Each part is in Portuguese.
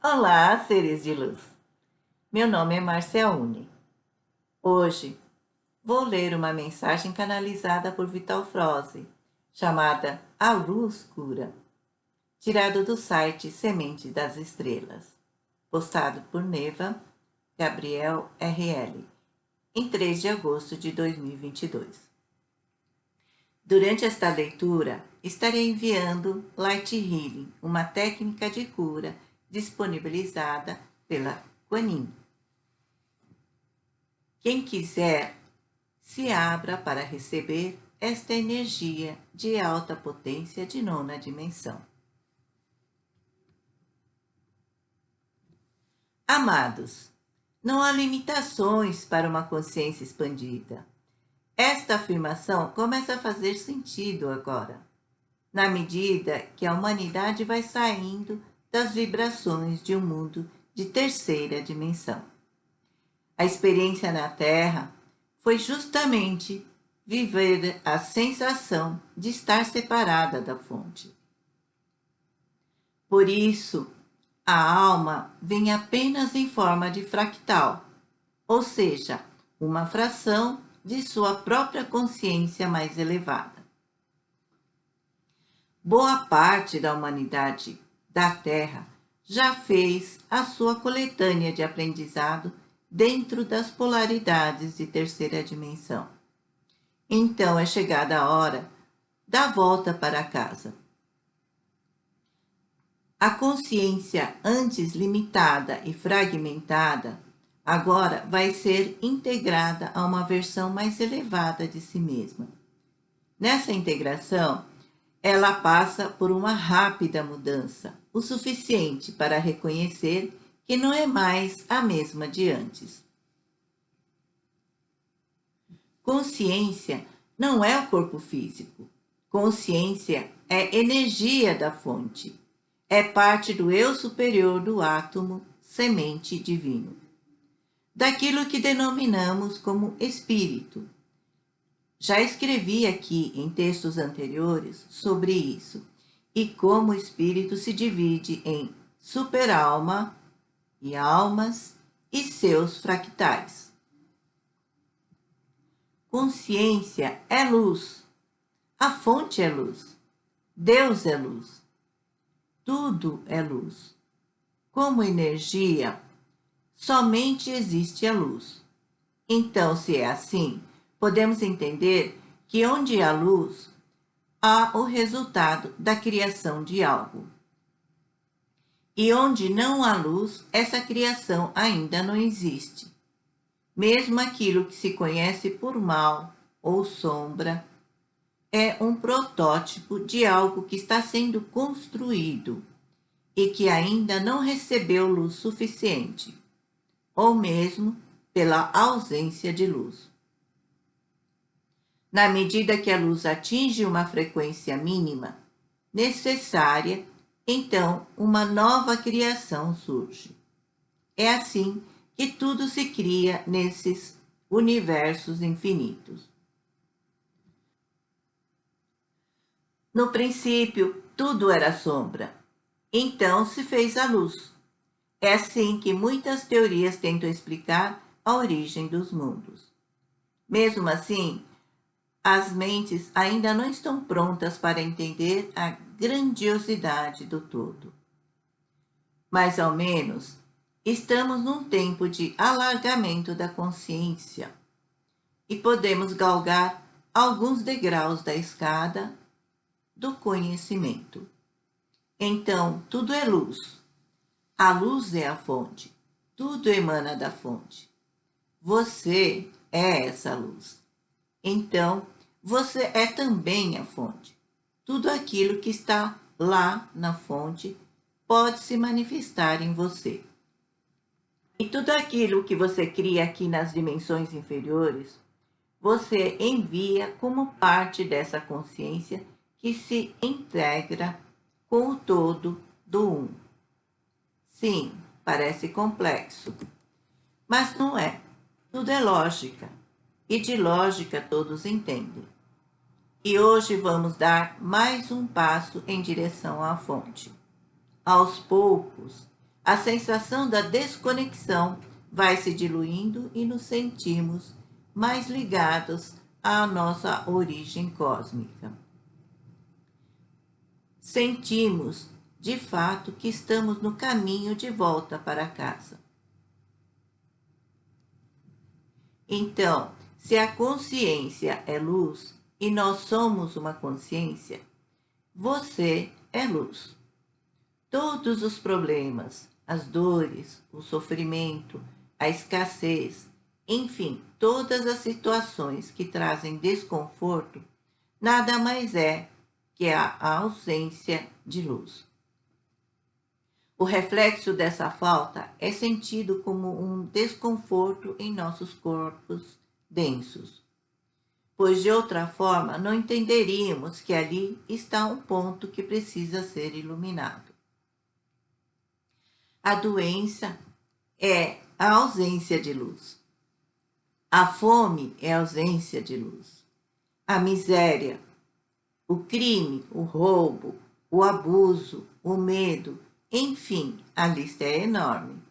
Olá, seres de luz! Meu nome é Marcia Uni. Hoje vou ler uma mensagem canalizada por Vital Froze, chamada A Luz Cura, tirado do site Semente das Estrelas, postado por Neva Gabriel RL, em 3 de agosto de 2022. Durante esta leitura, estarei enviando Light Healing, uma técnica de cura disponibilizada pela Quanin. Quem quiser, se abra para receber esta energia de alta potência de nona dimensão. Amados, não há limitações para uma consciência expandida. Esta afirmação começa a fazer sentido agora, na medida que a humanidade vai saindo das vibrações de um mundo de terceira dimensão. A experiência na Terra foi justamente viver a sensação de estar separada da fonte. Por isso, a alma vem apenas em forma de fractal, ou seja, uma fração de sua própria consciência mais elevada. Boa parte da humanidade da Terra já fez a sua coletânea de aprendizado dentro das polaridades de terceira dimensão. Então é chegada a hora da volta para casa. A consciência antes limitada e fragmentada agora vai ser integrada a uma versão mais elevada de si mesma. Nessa integração, ela passa por uma rápida mudança, o suficiente para reconhecer que não é mais a mesma de antes. Consciência não é o corpo físico. Consciência é energia da fonte. É parte do eu superior do átomo, semente divino. Daquilo que denominamos como espírito, já escrevi aqui em textos anteriores sobre isso e como o espírito se divide em superalma e almas e seus fractais. Consciência é luz, a fonte é luz, Deus é luz, tudo é luz. Como energia, somente existe a luz. Então, se é assim, podemos entender que onde há luz, há o resultado da criação de algo. E onde não há luz, essa criação ainda não existe. Mesmo aquilo que se conhece por mal ou sombra, é um protótipo de algo que está sendo construído e que ainda não recebeu luz suficiente, ou mesmo pela ausência de luz. Na medida que a luz atinge uma frequência mínima necessária, então uma nova criação surge. É assim que tudo se cria nesses universos infinitos. No princípio, tudo era sombra. Então se fez a luz. É assim que muitas teorias tentam explicar a origem dos mundos. Mesmo assim, as mentes ainda não estão prontas para entender a grandiosidade do todo. Mas, ao menos, estamos num tempo de alargamento da consciência e podemos galgar alguns degraus da escada do conhecimento. Então, tudo é luz. A luz é a fonte. Tudo emana da fonte. Você é essa luz. Então, você é também a fonte. Tudo aquilo que está lá na fonte pode se manifestar em você. E tudo aquilo que você cria aqui nas dimensões inferiores, você envia como parte dessa consciência que se integra com o todo do Um. Sim, parece complexo, mas não é. Tudo é lógica e de lógica todos entendem. E hoje vamos dar mais um passo em direção à fonte. Aos poucos, a sensação da desconexão vai se diluindo e nos sentimos mais ligados à nossa origem cósmica. Sentimos, de fato, que estamos no caminho de volta para casa. Então, se a consciência é luz e nós somos uma consciência, você é luz. Todos os problemas, as dores, o sofrimento, a escassez, enfim, todas as situações que trazem desconforto, nada mais é que a ausência de luz. O reflexo dessa falta é sentido como um desconforto em nossos corpos densos, pois de outra forma não entenderíamos que ali está um ponto que precisa ser iluminado. A doença é a ausência de luz. A fome é a ausência de luz. A miséria, o crime, o roubo, o abuso, o medo, enfim, a lista é enorme.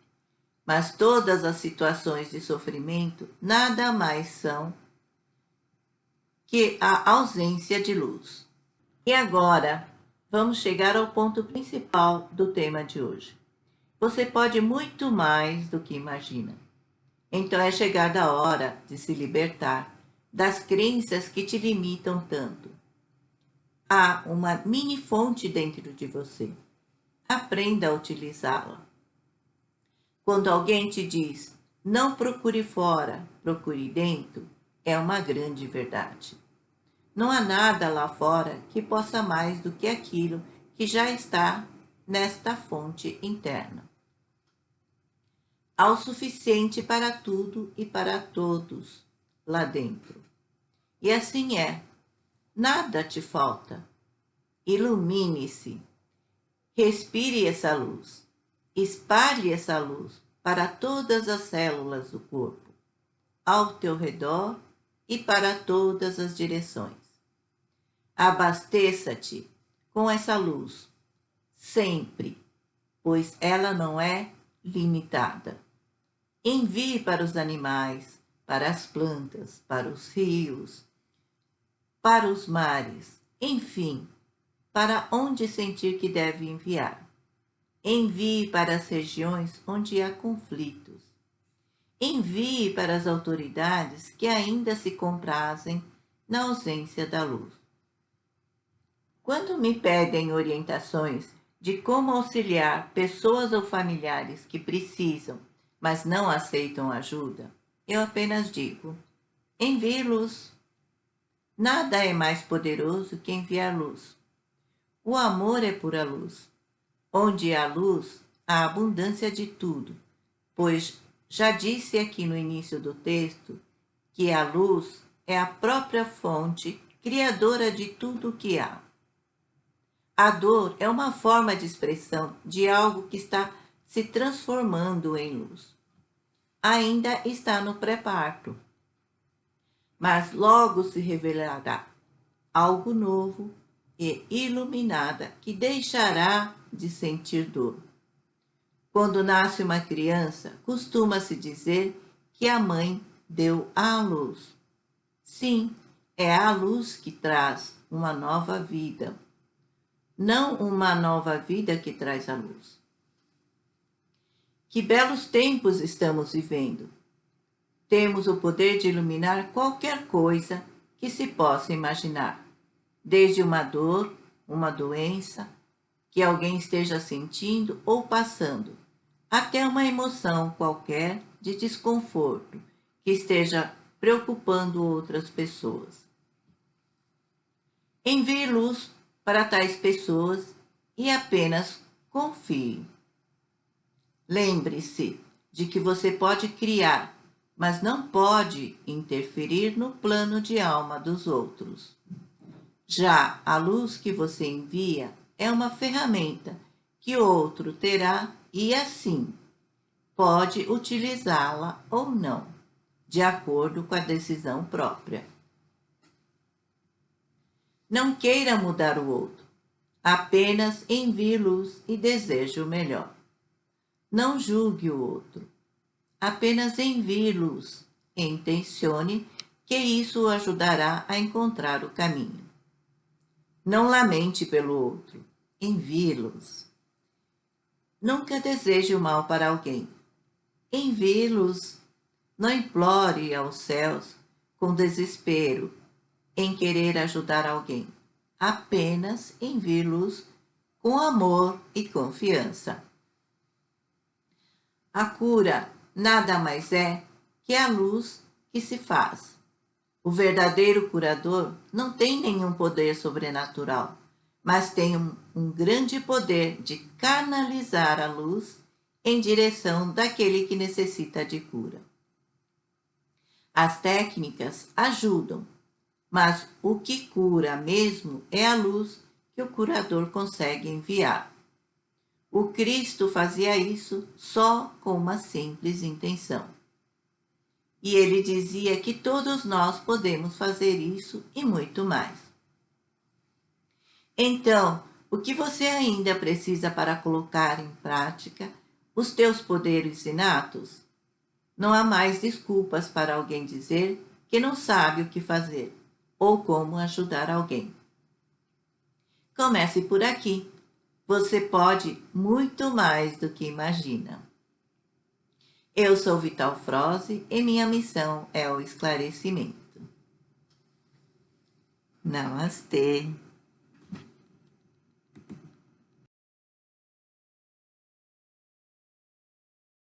Mas todas as situações de sofrimento nada mais são que a ausência de luz. E agora, vamos chegar ao ponto principal do tema de hoje. Você pode muito mais do que imagina. Então é chegada a hora de se libertar das crenças que te limitam tanto. Há uma mini fonte dentro de você. Aprenda a utilizá-la. Quando alguém te diz, não procure fora, procure dentro, é uma grande verdade. Não há nada lá fora que possa mais do que aquilo que já está nesta fonte interna. Há o suficiente para tudo e para todos lá dentro. E assim é. Nada te falta. Ilumine-se. Respire essa luz. Espalhe essa luz para todas as células do corpo, ao teu redor e para todas as direções. Abasteça-te com essa luz, sempre, pois ela não é limitada. Envie para os animais, para as plantas, para os rios, para os mares, enfim, para onde sentir que deve enviar. Envie para as regiões onde há conflitos. Envie para as autoridades que ainda se comprazem na ausência da luz. Quando me pedem orientações de como auxiliar pessoas ou familiares que precisam, mas não aceitam ajuda, eu apenas digo, envie luz. Nada é mais poderoso que enviar luz. O amor é pura luz. Onde há luz, há abundância de tudo, pois já disse aqui no início do texto que a luz é a própria fonte criadora de tudo o que há. A dor é uma forma de expressão de algo que está se transformando em luz. Ainda está no pré-parto, mas logo se revelará algo novo e iluminada que deixará de sentir dor. Quando nasce uma criança, costuma-se dizer que a mãe deu à luz. Sim, é a luz que traz uma nova vida não uma nova vida que traz a luz. Que belos tempos estamos vivendo. Temos o poder de iluminar qualquer coisa que se possa imaginar, desde uma dor, uma doença, que alguém esteja sentindo ou passando, até uma emoção qualquer de desconforto que esteja preocupando outras pessoas. Envie luz para tais pessoas e apenas confie. Lembre-se de que você pode criar, mas não pode interferir no plano de alma dos outros. Já a luz que você envia é uma ferramenta que outro terá e assim pode utilizá-la ou não, de acordo com a decisão própria. Não queira mudar o outro. Apenas envie luz e deseje o melhor. Não julgue o outro. Apenas envie luz e intencione que isso o ajudará a encontrar o caminho. Não lamente pelo outro, envie luz. Nunca deseje o mal para alguém. Envie luz. Não implore aos céus com desespero em querer ajudar alguém. Apenas envie luz com amor e confiança. A cura nada mais é que a luz que se faz. O verdadeiro curador não tem nenhum poder sobrenatural, mas tem um, um grande poder de canalizar a luz em direção daquele que necessita de cura. As técnicas ajudam, mas o que cura mesmo é a luz que o curador consegue enviar. O Cristo fazia isso só com uma simples intenção. E ele dizia que todos nós podemos fazer isso e muito mais. Então, o que você ainda precisa para colocar em prática os teus poderes inatos? Não há mais desculpas para alguém dizer que não sabe o que fazer ou como ajudar alguém. Comece por aqui. Você pode muito mais do que imagina. Eu sou Vital Froze e minha missão é o esclarecimento. Namastê.